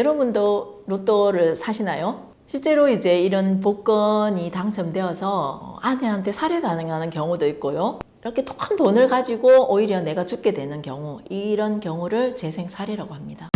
여러분도 로또를 사시나요? 실제로 이제 이런 복권이 당첨되어서 아내한테 살해당하는 경우도 있고요. 이렇게 큰 돈을 가지고 오히려 내가 죽게 되는 경우 이런 경우를 재생살해라고 합니다.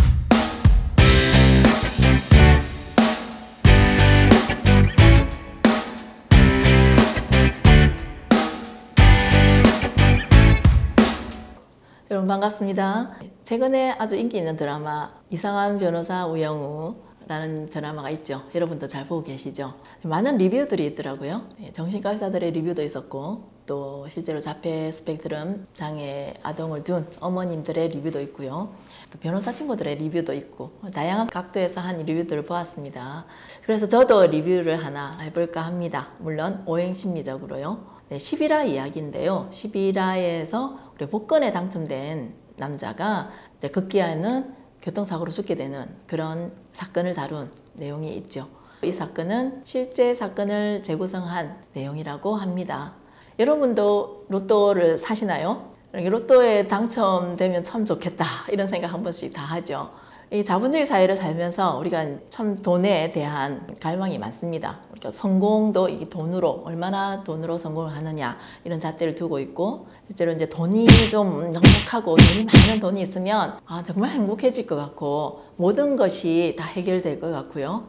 여러분 반갑습니다. 최근에 아주 인기 있는 드라마 이상한 변호사 우영우 라는 드라마가 있죠. 여러분도 잘 보고 계시죠? 많은 리뷰들이 있더라고요. 예, 정신과 의사들의 리뷰도 있었고 또 실제로 자폐 스펙트럼 장애 아동을 둔 어머님들의 리뷰도 있고요. 또 변호사 친구들의 리뷰도 있고 다양한 각도에서 한 리뷰들을 보았습니다. 그래서 저도 리뷰를 하나 해볼까 합니다. 물론 오행심리적으로요. 네, 11화 이야기인데요. 11화에서 우리 복권에 당첨된 남자가 급기야는 교통사고로 죽게 되는 그런 사건을 다룬 내용이 있죠. 이 사건은 실제 사건을 재구성한 내용이라고 합니다. 여러분도 로또를 사시나요? 로또에 당첨되면 참 좋겠다 이런 생각 한 번씩 다 하죠. 이 자본주의 사회를 살면서 우리가 참 돈에 대한 갈망이 많습니다. 그러니까 성공도 이 돈으로 얼마나 돈으로 성공을 하느냐 이런 잣대를 두고 있고 실제로 이제 돈이 좀 넉넉하고 돈이 많은 돈이 있으면 아 정말 행복해질 것 같고 모든 것이 다 해결될 것 같고요.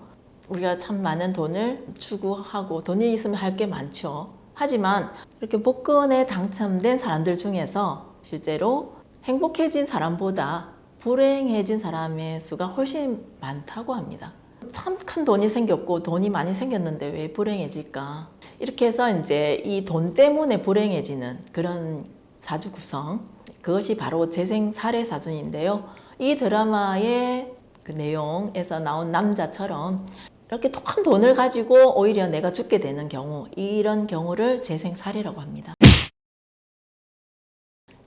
우리가 참 많은 돈을 추구하고 돈이 있으면 할 게 많죠. 하지만 이렇게 복권에 당첨된 사람들 중에서 실제로 행복해진 사람보다 불행해진 사람의 수가 훨씬 많다고 합니다. 참 큰 돈이 생겼고 돈이 많이 생겼는데 왜 불행해질까? 이렇게 해서 이제 이 돈 때문에 불행해지는 그런 사주 구성 그것이 바로 재생 살해 사준인데요. 이 드라마의 그 내용에서 나온 남자처럼 이렇게 큰 돈을 가지고 오히려 내가 죽게 되는 경우 이런 경우를 재생살해라고 합니다.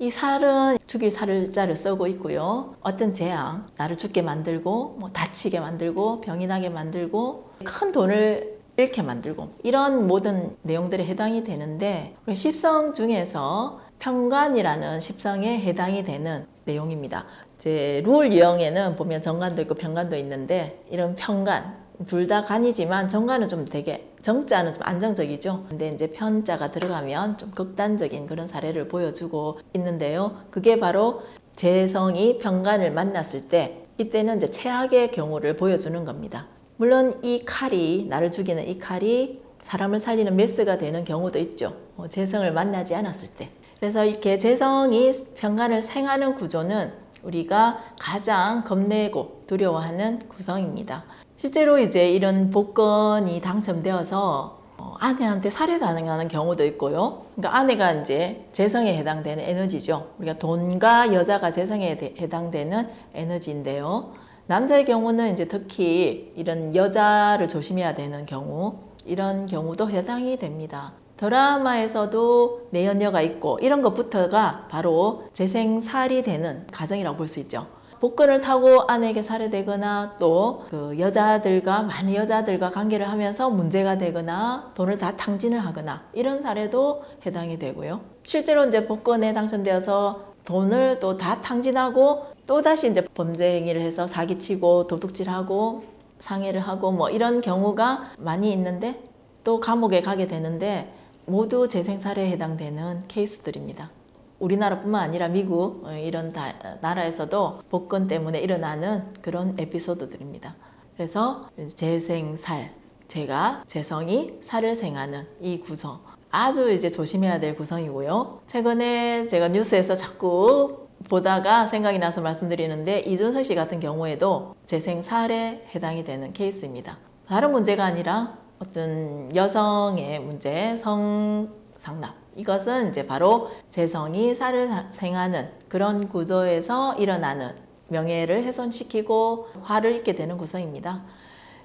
이 살은 죽일 살자를 쓰고 있고요. 어떤 재앙, 나를 죽게 만들고 뭐 다치게 만들고 병이 나게 만들고 큰 돈을 잃게 만들고 이런 모든 내용들에 해당이 되는데 십성 중에서 평관이라는 십성에 해당이 되는 내용입니다. 이제 룰 유형에는 보면 정관도 있고 평관도 있는데 이런 평관 둘 다 간이지만 정관은 좀 되게 정자는 좀 안정적이죠. 근데 이제 편자가 들어가면 좀 극단적인 그런 사례를 보여주고 있는데요. 그게 바로 재성이 평관을 만났을 때 이때는 이제 최악의 경우를 보여주는 겁니다. 물론 이 칼이 나를 죽이는 이 칼이 사람을 살리는 메스가 되는 경우도 있죠. 어, 재성을 만나지 않았을 때. 그래서 이렇게 재성이 평관을 생하는 구조는 우리가 가장 겁내고 두려워하는 구성입니다. 실제로 이제 이런 복권이 당첨되어서 어, 아내한테 살해당하는 경우도 있고요. 그러니까 아내가 이제 재성에 해당되는 에너지죠. 우리가 돈과 여자가 재성에 해당되는 에너지인데요. 남자의 경우는 이제 특히 이런 여자를 조심해야 되는 경우 이런 경우도 해당이 됩니다. 드라마에서도 내연녀가 있고 이런 것부터가 바로 재생살이 되는 가정이라고 볼 수 있죠. 복권을 타고 아내에게 살해되거나 또 그 여자들과 많은 여자들과 관계를 하면서 문제가 되거나 돈을 다 탕진을 하거나 이런 사례도 해당이 되고요. 실제로 이제 복권에 당선되어서 돈을 또 다 탕진하고 또다시 이제 범죄 행위를 해서 사기치고 도둑질하고 상해를 하고 뭐 이런 경우가 많이 있는데 또 감옥에 가게 되는데 모두 재생살해에 해당되는 케이스들입니다. 우리나라뿐만 아니라 미국 어, 이런 나라에서도 복권 때문에 일어나는 그런 에피소드들입니다. 그래서 재생살, 제가 재성이 살을 생하는 이 구성 아주 이제 조심해야 될 구성이고요. 최근에 제가 뉴스에서 자꾸 보다가 생각이 나서 말씀드리는데 이준석 씨 같은 경우에도 재생살에 해당이 되는 케이스입니다. 다른 문제가 아니라 어떤 여성의 문제, 성 상납 이것은 이제 바로 재성이 살을 생하는 그런 구조에서 일어나는 명예를 훼손시키고 화를 입게 되는 구성입니다.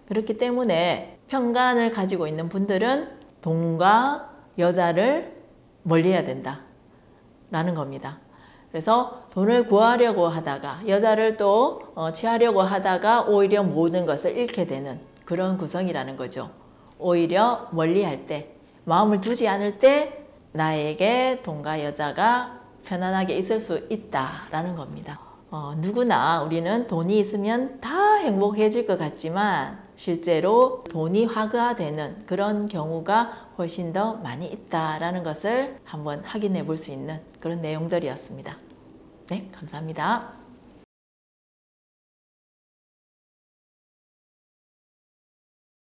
그렇기 때문에 평간을 가지고 있는 분들은 돈과 여자를 멀리해야 된다 라는 겁니다. 그래서 돈을 구하려고 하다가 여자를 또 어, 취하려고 하다가 오히려 모든 것을 잃게 되는 그런 구성이라는 거죠. 오히려 멀리할 때 마음을 두지 않을 때 나에게 돈과 여자가 편안하게 있을 수 있다라는 겁니다. 어, 누구나 우리는 돈이 있으면 다 행복해질 것 같지만 실제로 돈이 화가되는 그런 경우가 훨씬 더 많이 있다라는 것을 한번 확인해 볼 수 있는 그런 내용들이었습니다. 네, 감사합니다.